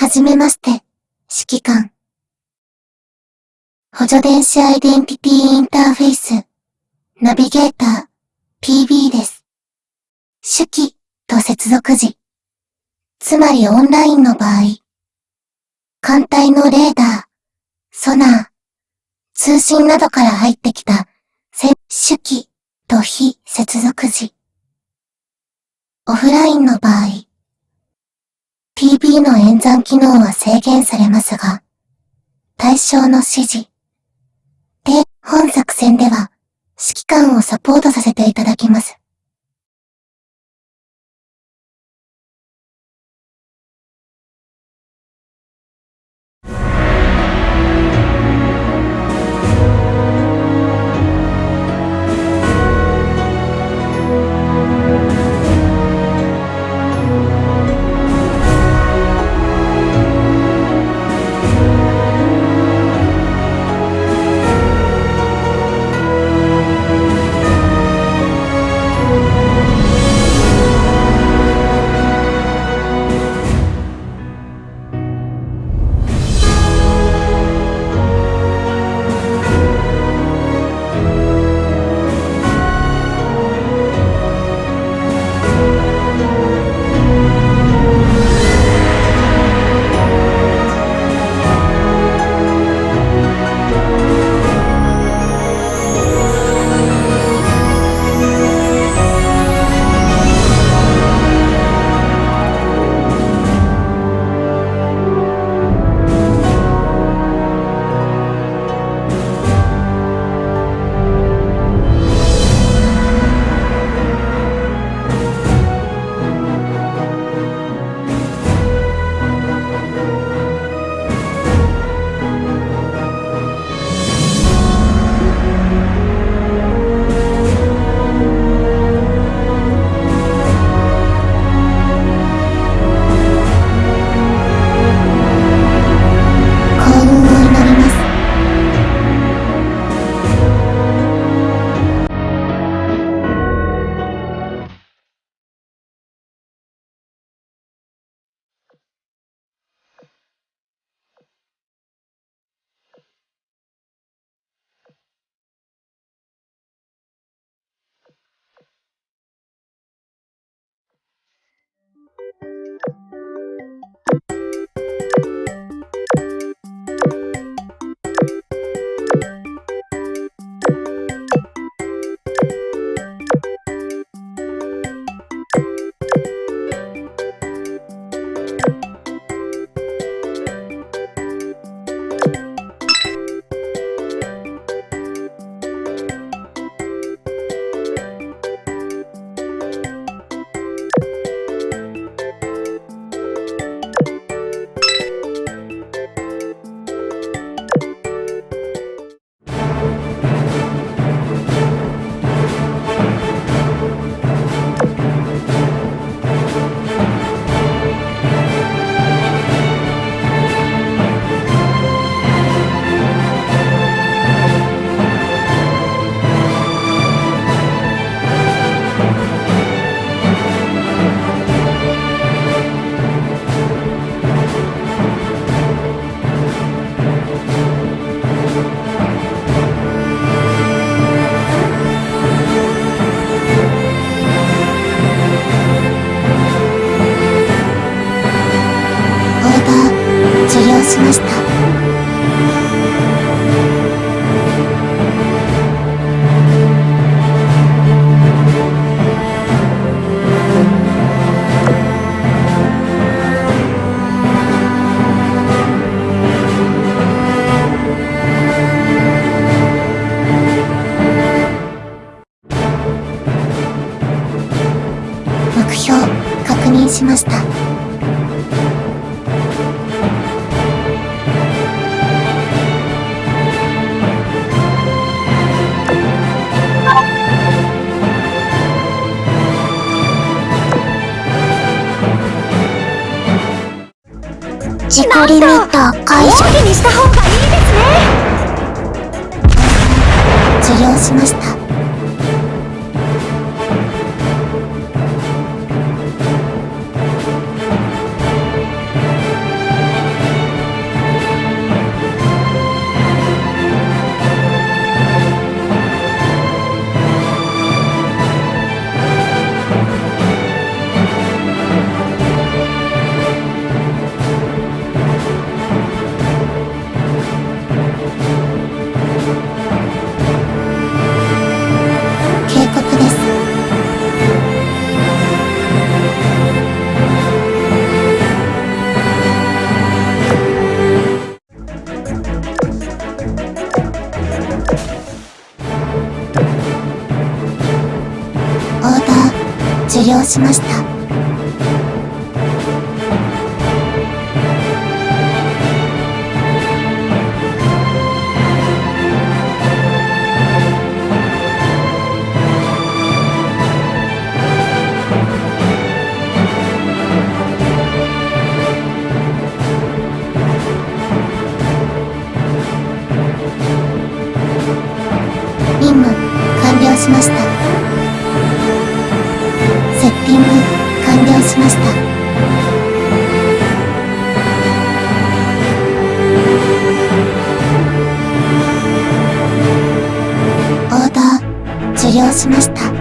はじめまして、指揮官。補助電子アイデンティティインターフェイス、ナビゲーター、PB です。手記と接続時、つまりオンラインの場合、艦隊のレーダー、ソナー、通信などから入ってきた、手記と非接続時、オフラインの場合、PB の演算機能は制限されますが、対象の指示。で、本作戦では、指揮官をサポートさせていただきます。ました。自己リミッター解除。にした方がいいですね受領しました。しました。任務完了しましたピング完了しました。オーダー受領しました。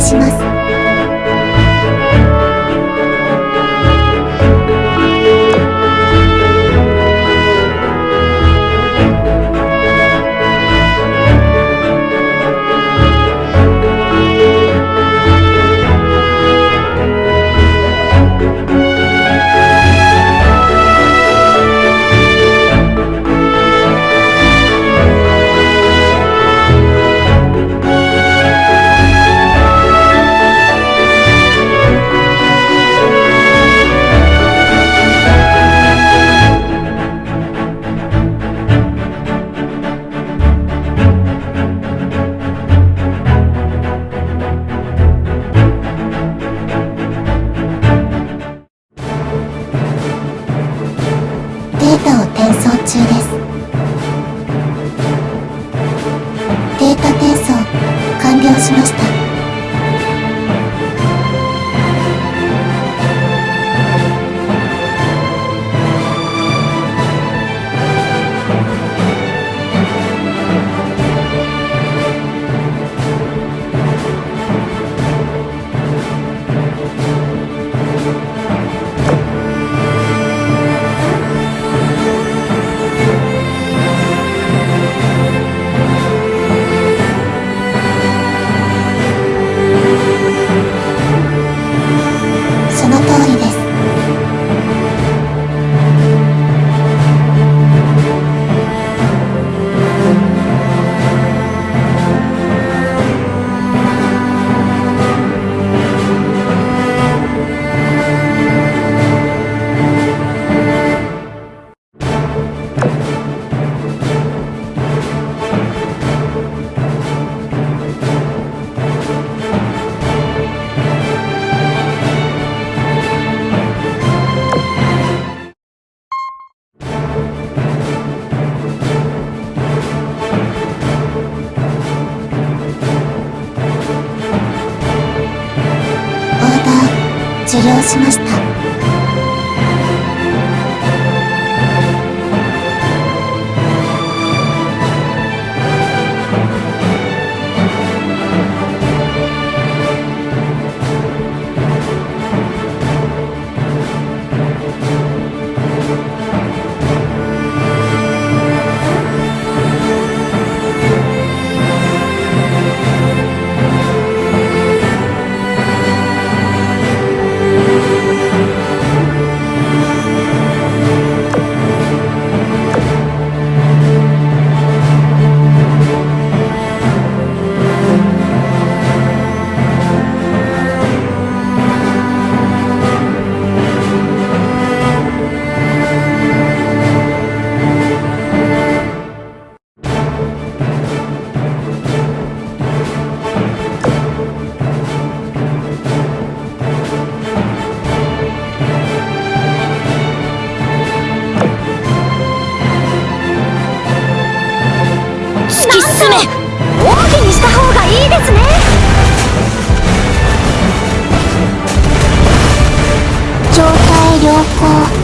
します。中です。データ転送完了しました。良好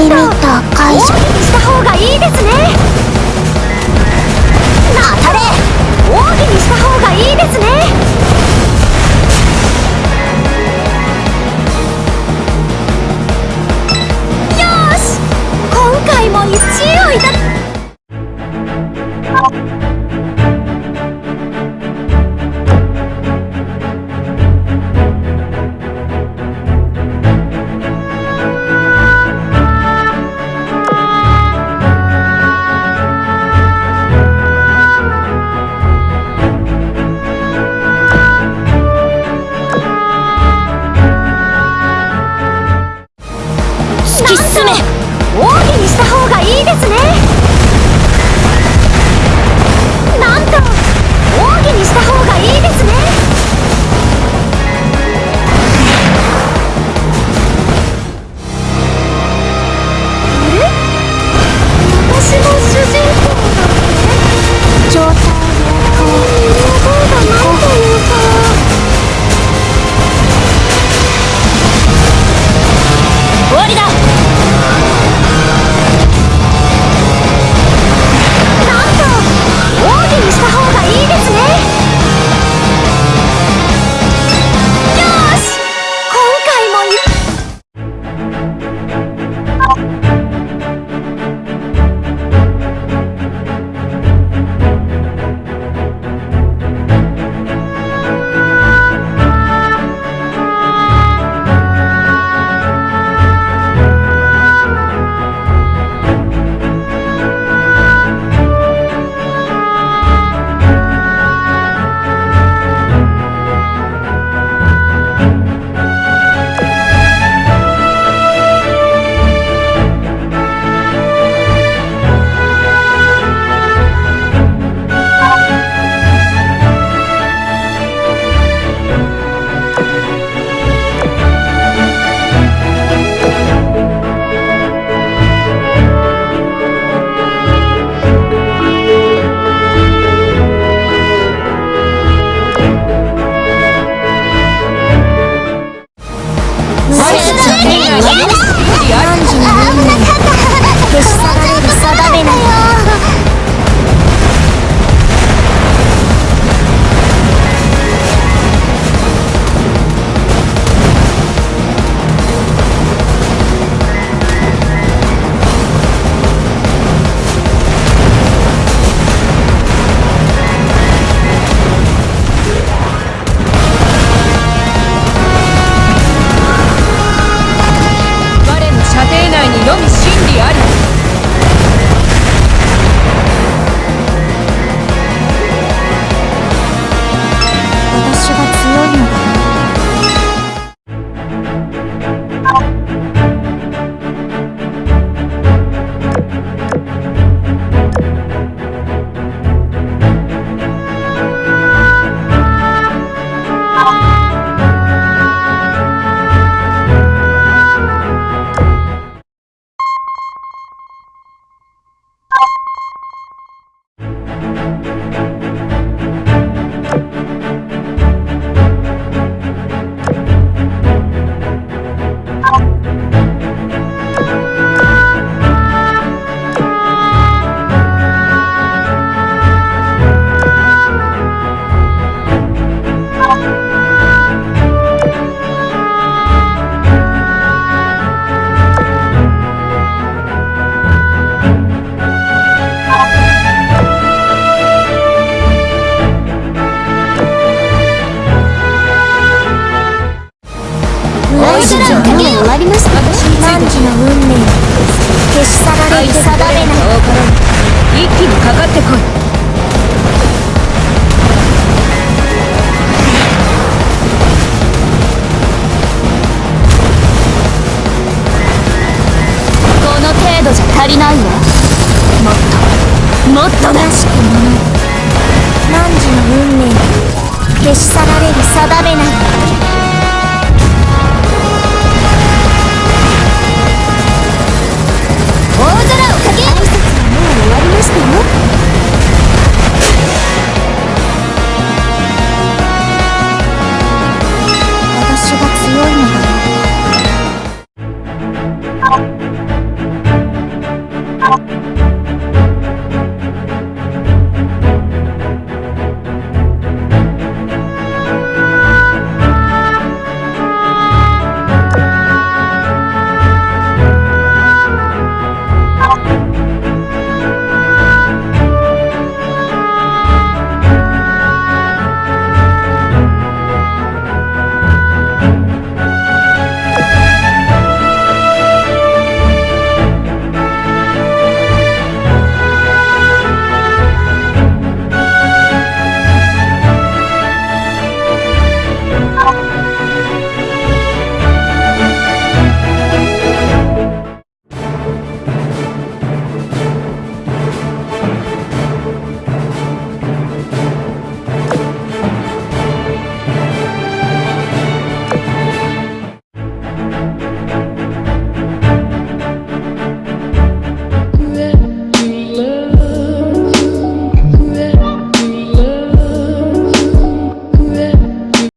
リミッター解除。した方がいいですね。なたれ奥義にした方がいいですね。よし。今回も1位をいた。